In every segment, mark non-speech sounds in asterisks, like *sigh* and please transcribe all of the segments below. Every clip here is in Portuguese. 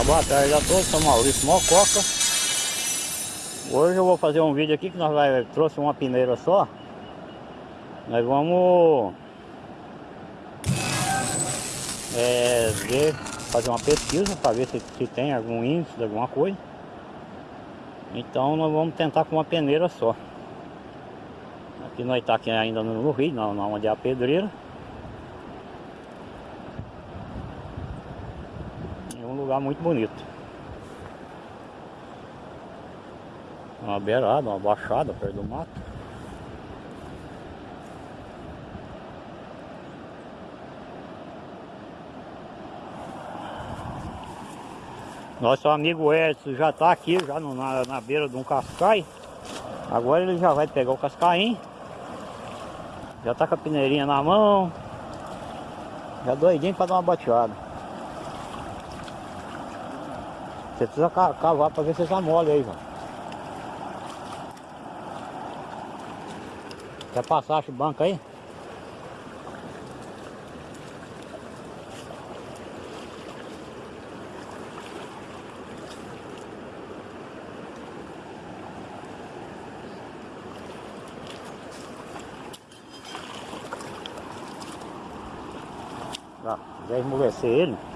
Uma boa tarde a todos, sou Maurício Mococa. Hoje eu vou fazer um vídeo aqui que nós vai, trouxe uma peneira só. Nós vamos é, ver, fazer uma pesquisa para ver se, se tem algum índice de alguma coisa. Então nós vamos tentar com uma peneira só. Aqui nós está aqui ainda no rio, não, onde é a pedreira lugar muito bonito. Uma beirada, uma baixada perto do mato. Nosso amigo Edson já está aqui, já no, na, na beira de um cascai. Agora ele já vai pegar o cascaim. Já está com a peneirinha na mão. Já doidinho para dar uma bateada. Você precisa cavar para ver se já mole aí. Quer passar o banco aí? Tá, vai esmorecer ele.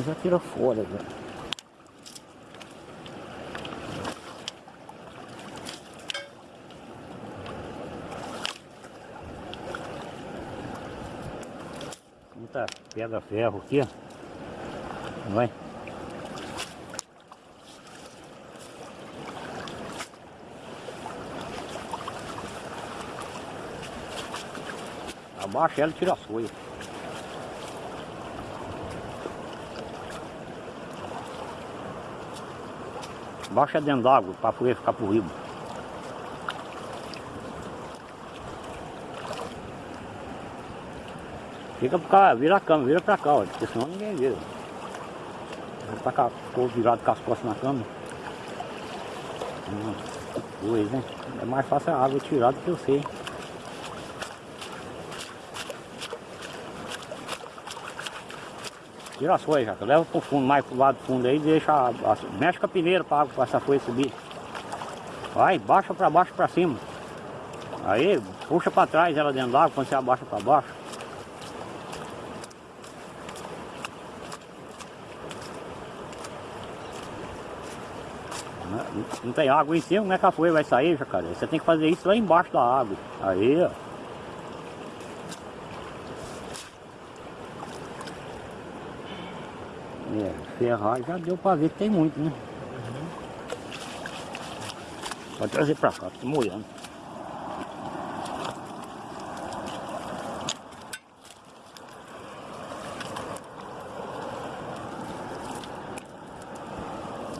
Grande já tira fora já. Muita pedra ferro aqui, ó. Vai. Abaixa ela e tira a folha. Baixa dentro d'água para poder ficar por riba. Fica pra cá, vira a cama, vira pra cá, ó, porque senão ninguém vira. Tá cá, ficou virado com as costas na cama. Hum, né? É mais fácil a água tirar do que eu sei. Tira as folhas, Jaca. Leva pro fundo, mais pro lado do fundo aí, deixa. A, a, mexe com a peneira pra água, pra essa folha subir. Vai, baixa pra baixo pra cima. Aí, puxa pra trás ela dentro d'água, quando você abaixa pra baixo. Não tem água em cima, como é que a folha vai sair, jacaré? Você tem que fazer isso lá embaixo da água. Aí, ó. É, ferrar já deu pra ver que tem muito, né? Uhum. Pode trazer pra cá, tô molhando.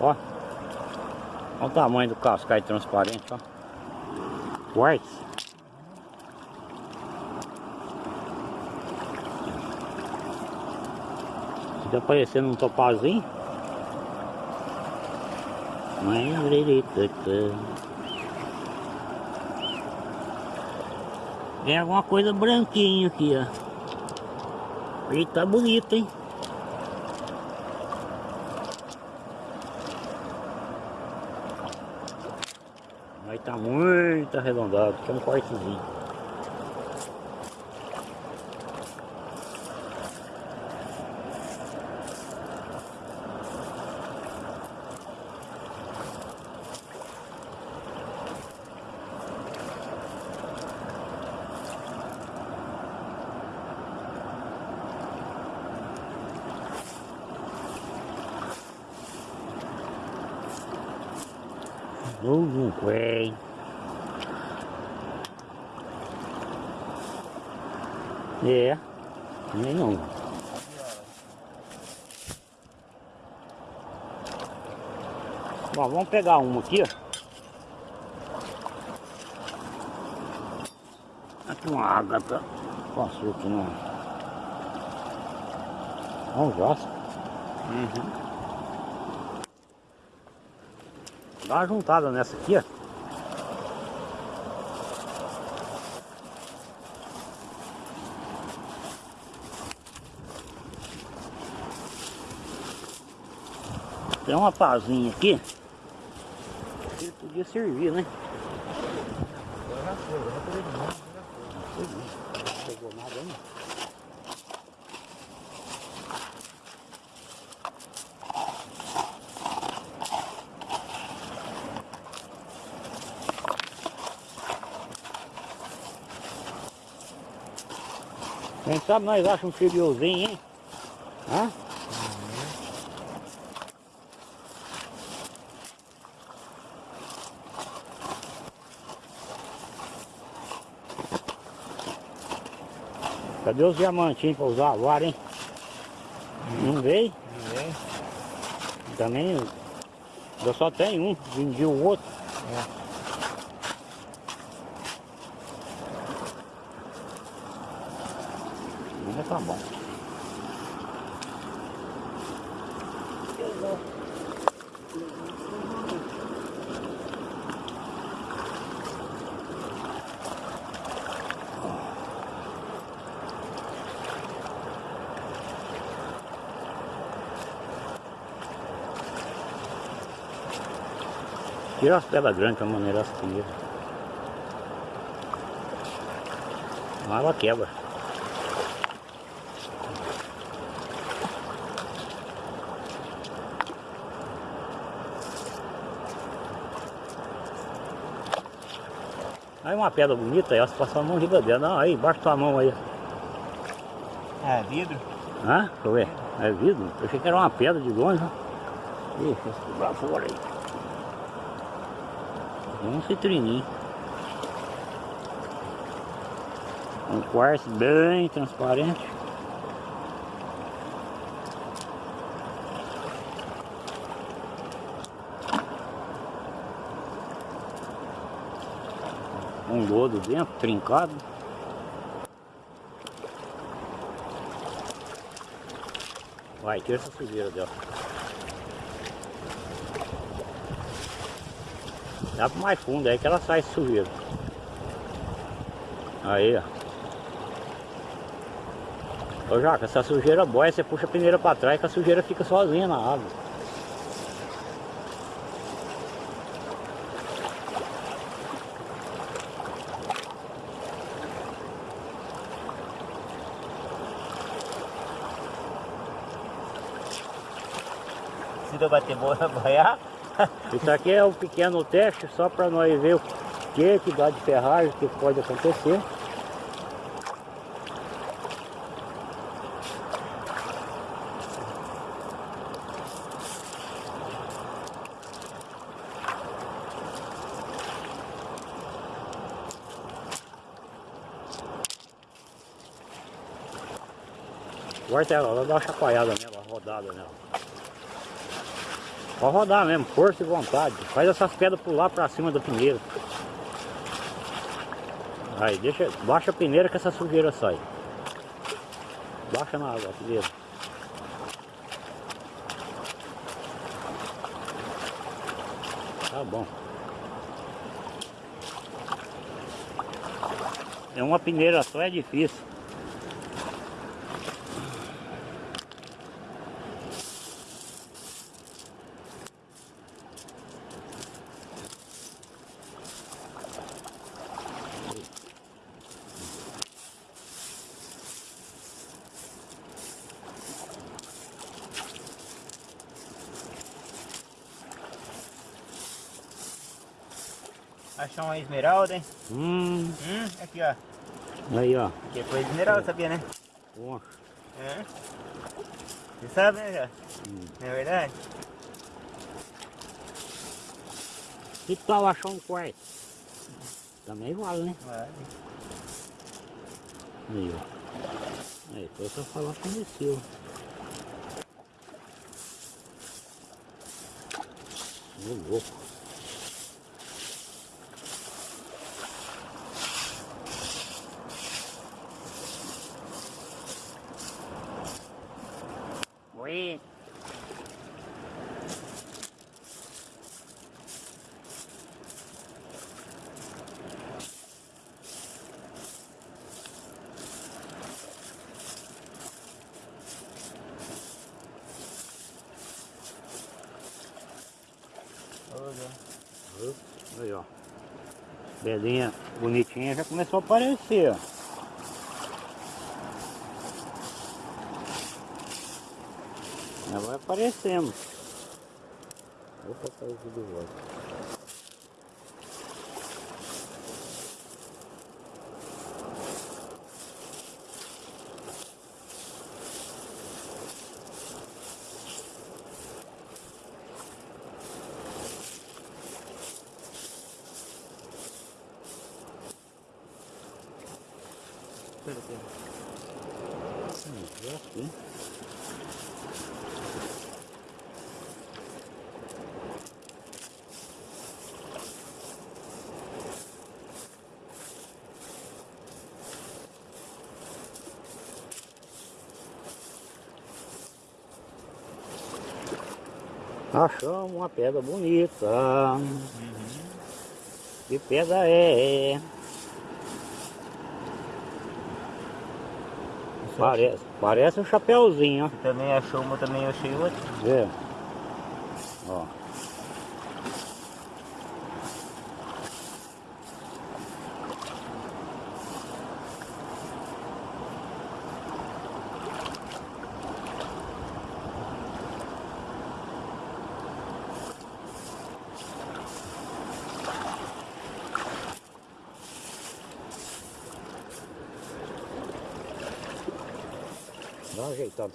Ó. Olha o tamanho do cascai transparente, ó. Quartz. Fica aparecendo um topazinho. Tem alguma coisa branquinho aqui, ó. E tá bonito, hein? Mas tá muito arredondado, que é um cortezinho. Vem. É, nem não. Bom, vamos pegar uma aqui. Aqui uma ágata. Passou aqui na. Um jaspe. Uhum. Dá uma juntada nessa aqui, ó. Tem uma pazinha aqui. Ele podia servir, né? Foi, já foi já foi. Não pegou nada ainda. Quem sabe nós achamos um friozinho, hein? Hã? Cadê os diamantinhos pra usar a vara, hein? Não veio? Ninguém. Também eu só tenho um, vendi o outro. É. tá bom. Tira as pedras grandes que a maneira as tira. Mas ela quebra. Aí uma pedra bonita, aí, você passar a mão giga dela. Não, aí, embaixo da tua mão aí. É, vidro? Hã? Deixa eu ver. É vidro? Eu achei que era uma pedra de longe. Ih, lá fora aí. Um citrininho. Um quartzo bem transparente. Lodo dentro, trincado. Vai, tira essa sujeira dela. Dá pro mais fundo aí que ela sai sujeira. Aí, ó. Ô Jaca, essa sujeira boia, você puxa a peneira pra trás que a sujeira fica sozinha na água. Boa, *laughs* boiar. Isso aqui é um pequeno teste só para nós ver o que que dá de ferragem, o que pode acontecer. Corta ela, ela dá uma chacoalhada nela, rodada nela. Pode rodar mesmo, força e vontade. Faz essas pedras pular pra cima da peneira. Aí, deixa, baixa a peneira que essa sujeira sai. Baixa na água a peneira. Tá bom. É uma peneira só, é difícil. Achou uma esmeralda, hein? Hum, Hum, aqui ó. aí ó. Aqui foi esmeralda, sabia, né? Bom. É. Você sabe, né, já? Hum. Não é verdade? Que tal achar um quarto? Também vale, né? Vale. Aí, ó. Aí, foi só falar com o seu. Ô, louco. Aí, ó. Belinha bonitinha já começou a aparecer, ó. Já vai aparecendo. Tudo de volta. Aqui. Achamos uma pedra bonita. Que pedra é? Parece, parece um chapéuzinho, ó. Você também achou uma, também achei outra. Vê? Ó. Dá uma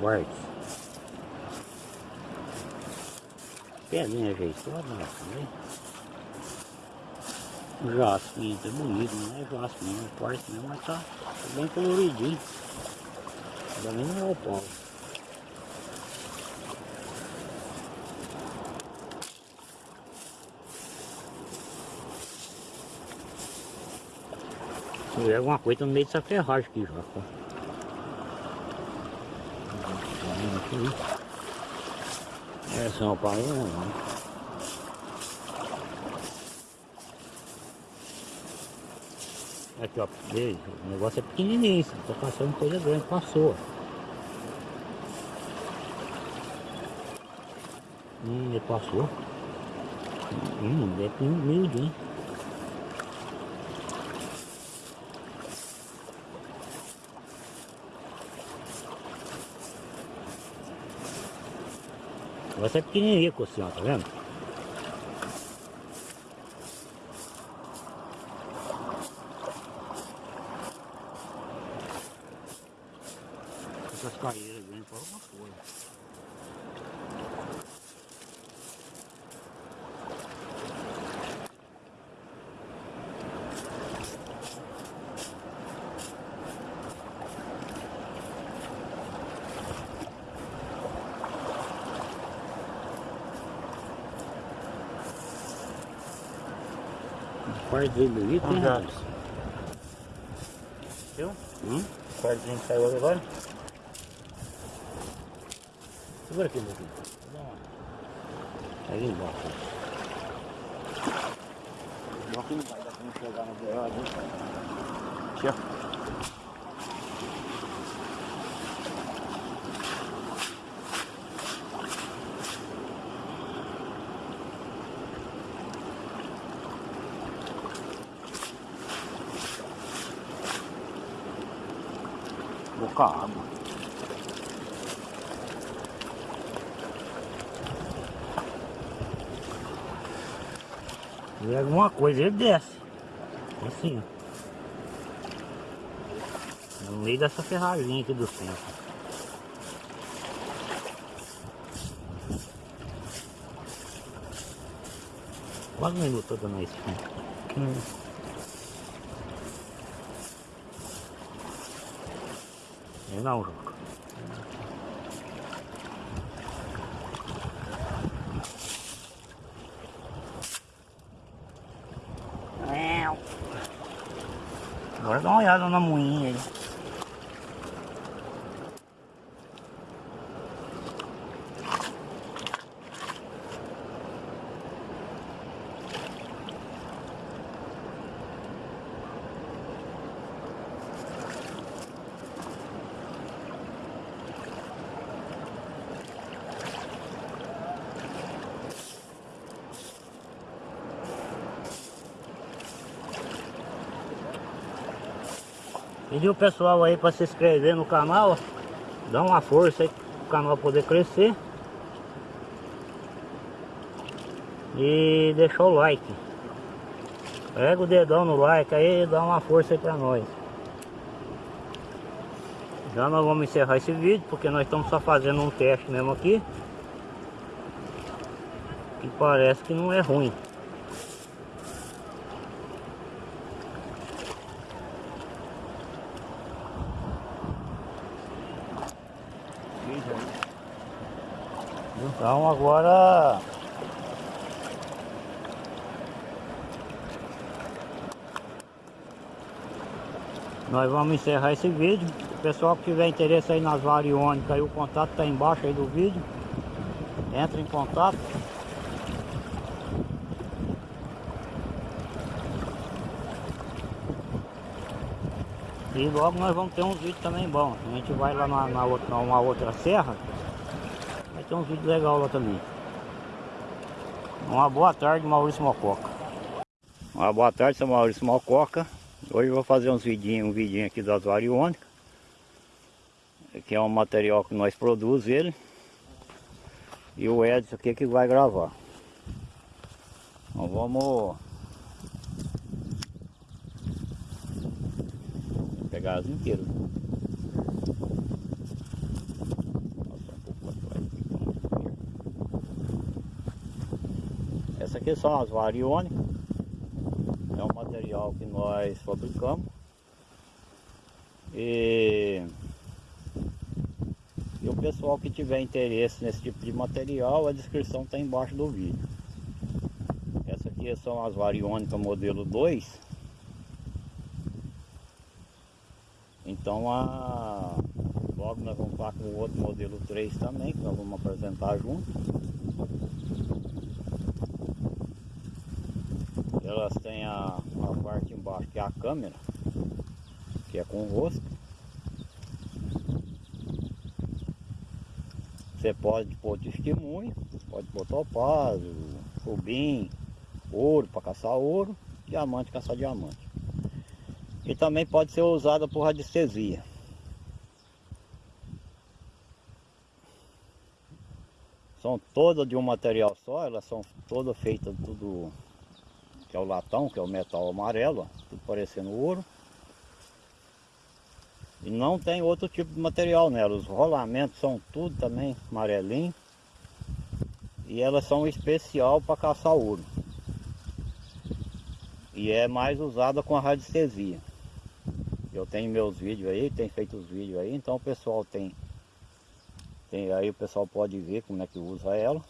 quartzo. Pedrinha ajeitada, né? O jasmim, tá bonito, não é jasmim, é quartzo mesmo, mas tá, tá bem coloridinho. Também não é o pau. Tiver alguma coisa no meio dessa ferragem aqui já, tá? É São Paulo não. Aqui ó, veja, o negócio é pequenininho, tá passando coisa grande, passou. Hum, ele passou. Hum, é miudinho. O negócio é pequenininho, assim, ó, tá vendo? Essas Quarto dele ali tem Já. rapaz. Viu? Hum? O quartinho que saiu agora. Segura aqui, meu filho. Aí embaixo. Não que não vai dar pra não chegar na beirada. Aqui, ó. Boca água. Se alguma coisa ele desce. Assim, ó. No meio dessa ferraginha aqui do centro. Quase um minuto dando isso. не на. Agora dá uma olhada na moinha aí. Pedir o pessoal aí para se inscrever no canal, dá uma força aí para o canal poder crescer. E deixar o like. Pega o dedão no like aí e dá uma força aí para nós. Já nós vamos encerrar esse vídeo porque nós estamos só fazendo um teste mesmo aqui. Que parece que não é ruim. Então agora nós vamos encerrar esse vídeo. O pessoal que tiver interesse aí nas variônicas, aí o contato está embaixo aí do vídeo. Entra em contato. E logo nós vamos ter uns vídeos também bons. A gente vai lá na, na outra, numa outra serra. Vai ter uns vídeos legais lá também. Uma boa tarde, Maurício Mococa. Uma boa tarde, sou Maurício Mococa. Hoje eu vou fazer uns vidinhos, um vidinho aqui das variônicas. Que é um material que nós produzimos ele. E o Edson aqui que vai gravar. Então vamos pegar as inteiras. Passar um pouco para trás aqui. Essa aqui são as variônicas. É um material que nós fabricamos. E, e o pessoal que tiver interesse nesse tipo de material, a descrição está embaixo do vídeo. Essa aqui são as variônicas modelo 2 Então a logo nós vamos estar com o outro modelo 3 também, que nós vamos apresentar junto. Elas têm a, a parte embaixo que é a câmera, que é com o rosto. Você pode pôr testemunho, pode pôr topázio, rubim, ouro para caçar ouro, diamante caçar diamante e também pode ser usada por radiestesia. São todas de um material só, elas são todas feitas tudo que é o latão, que é o metal amarelo, tudo parecendo ouro. E não tem outro tipo de material nela, os rolamentos são tudo também amarelinho. E elas são especial para caçar ouro. E é mais usada com a radiestesia. Eu tenho meus vídeos aí, tem feito os vídeos aí, então o pessoal tem, tem aí o pessoal pode ver como é que usa ela.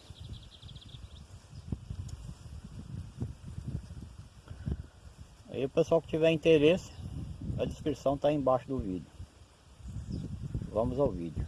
Aí o pessoal que tiver interesse, a descrição está embaixo do vídeo. Vamos ao vídeo.